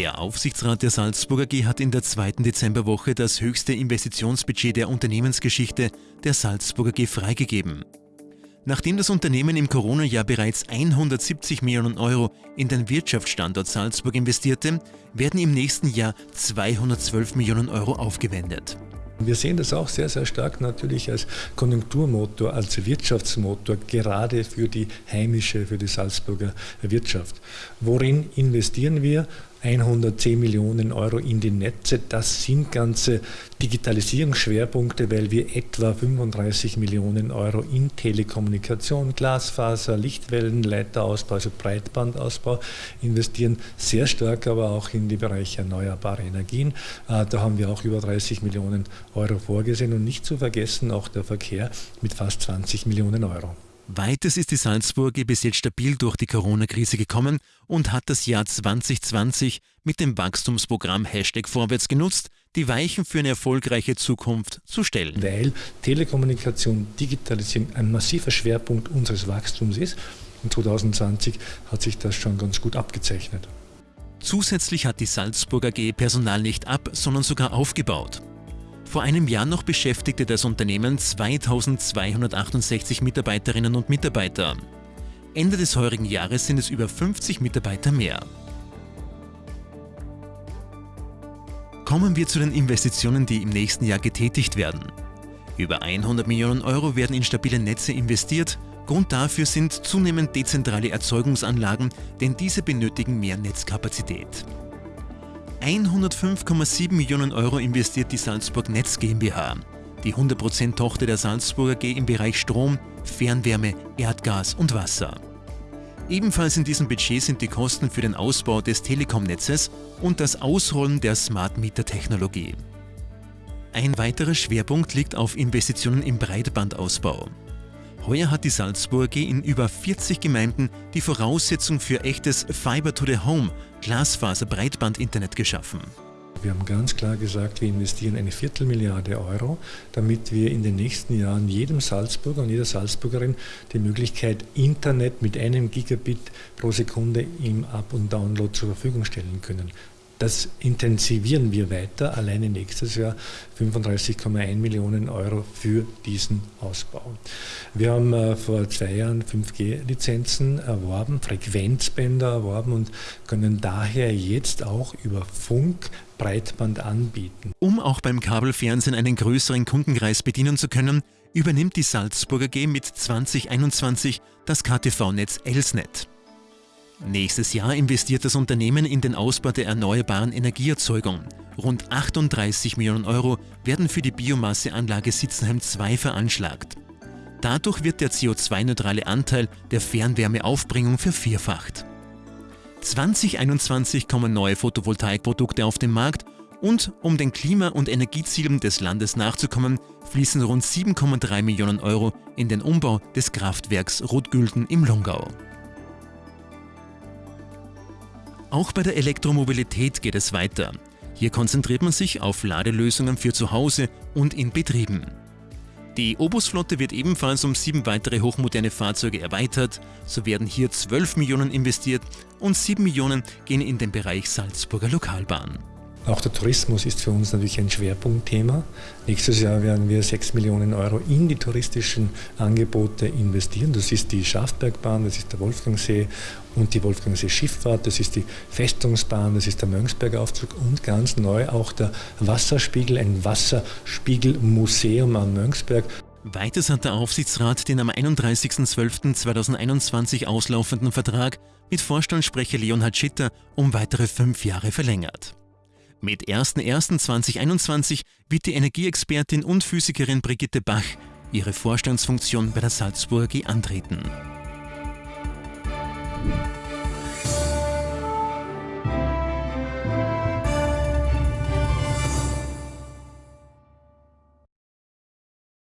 Der Aufsichtsrat der Salzburger G hat in der zweiten Dezemberwoche das höchste Investitionsbudget der Unternehmensgeschichte der Salzburger G freigegeben. Nachdem das Unternehmen im Corona-Jahr bereits 170 Millionen Euro in den Wirtschaftsstandort Salzburg investierte, werden im nächsten Jahr 212 Millionen Euro aufgewendet. Wir sehen das auch sehr, sehr stark natürlich als Konjunkturmotor, als Wirtschaftsmotor, gerade für die heimische, für die Salzburger Wirtschaft. Worin investieren wir? 110 Millionen Euro in die Netze. Das sind ganze Digitalisierungsschwerpunkte, weil wir etwa 35 Millionen Euro in Telekommunikation, Glasfaser, Lichtwellenleiterausbau, also Breitbandausbau investieren. Sehr stark aber auch in die Bereiche erneuerbare Energien. Äh, da haben wir auch über 30 Millionen Euro vorgesehen und nicht zu vergessen auch der Verkehr mit fast 20 Millionen Euro. Weiters ist die Salzburger bis jetzt stabil durch die Corona-Krise gekommen und hat das Jahr 2020 mit dem Wachstumsprogramm Hashtag Vorwärts genutzt, die Weichen für eine erfolgreiche Zukunft zu stellen. Weil Telekommunikation, Digitalisierung ein massiver Schwerpunkt unseres Wachstums ist. Und 2020 hat sich das schon ganz gut abgezeichnet. Zusätzlich hat die Salzburger G Personal nicht ab, sondern sogar aufgebaut. Vor einem Jahr noch beschäftigte das Unternehmen 2268 Mitarbeiterinnen und Mitarbeiter. Ende des heurigen Jahres sind es über 50 Mitarbeiter mehr. Kommen wir zu den Investitionen, die im nächsten Jahr getätigt werden. Über 100 Millionen Euro werden in stabile Netze investiert. Grund dafür sind zunehmend dezentrale Erzeugungsanlagen, denn diese benötigen mehr Netzkapazität. 105,7 Millionen Euro investiert die Salzburg Netz GmbH, die 100% Tochter der Salzburger G im Bereich Strom, Fernwärme, Erdgas und Wasser. Ebenfalls in diesem Budget sind die Kosten für den Ausbau des Telekom-Netzes und das Ausrollen der Smart Meter Technologie. Ein weiterer Schwerpunkt liegt auf Investitionen im Breitbandausbau. Heuer hat die Salzburg in über 40 Gemeinden die Voraussetzung für echtes Fiber to the Home, Glasfaser-Breitband-Internet geschaffen. Wir haben ganz klar gesagt, wir investieren eine Viertelmilliarde Euro, damit wir in den nächsten Jahren jedem Salzburger und jeder Salzburgerin die Möglichkeit, Internet mit einem Gigabit pro Sekunde im Up- und Download zur Verfügung stellen können. Das intensivieren wir weiter, alleine nächstes Jahr 35,1 Millionen Euro für diesen Ausbau. Wir haben äh, vor zwei Jahren 5G-Lizenzen erworben, Frequenzbänder erworben und können daher jetzt auch über Funk Breitband anbieten. Um auch beim Kabelfernsehen einen größeren Kundenkreis bedienen zu können, übernimmt die Salzburger G mit 2021 das KTV-Netz Elsnet. Nächstes Jahr investiert das Unternehmen in den Ausbau der erneuerbaren Energieerzeugung. Rund 38 Millionen Euro werden für die Biomasseanlage Sitzenheim 2 veranschlagt. Dadurch wird der CO2-neutrale Anteil der Fernwärmeaufbringung vervierfacht. 2021 kommen neue Photovoltaikprodukte auf den Markt und um den Klima- und Energiezielen des Landes nachzukommen, fließen rund 7,3 Millionen Euro in den Umbau des Kraftwerks Rotgülden im Longau. Auch bei der Elektromobilität geht es weiter. Hier konzentriert man sich auf Ladelösungen für zu Hause und in Betrieben. Die Obusflotte wird ebenfalls um sieben weitere hochmoderne Fahrzeuge erweitert. So werden hier 12 Millionen investiert und 7 Millionen gehen in den Bereich Salzburger Lokalbahn. Auch der Tourismus ist für uns natürlich ein Schwerpunktthema. Nächstes Jahr werden wir 6 Millionen Euro in die touristischen Angebote investieren. Das ist die Schafbergbahn, das ist der Wolfgangsee und die Wolfgangsee Schifffahrt, das ist die Festungsbahn, das ist der Mönchsbergaufzug und ganz neu auch der Wasserspiegel, ein Wasserspiegelmuseum am Mönchsberg. Weiters hat der Aufsichtsrat den am 31.12.2021 auslaufenden Vertrag mit Vorstandssprecher Leonhard Schitter um weitere fünf Jahre verlängert. Mit 01.01.2021 wird die Energieexpertin und Physikerin Brigitte Bach ihre Vorstandsfunktion bei der Salzburger antreten.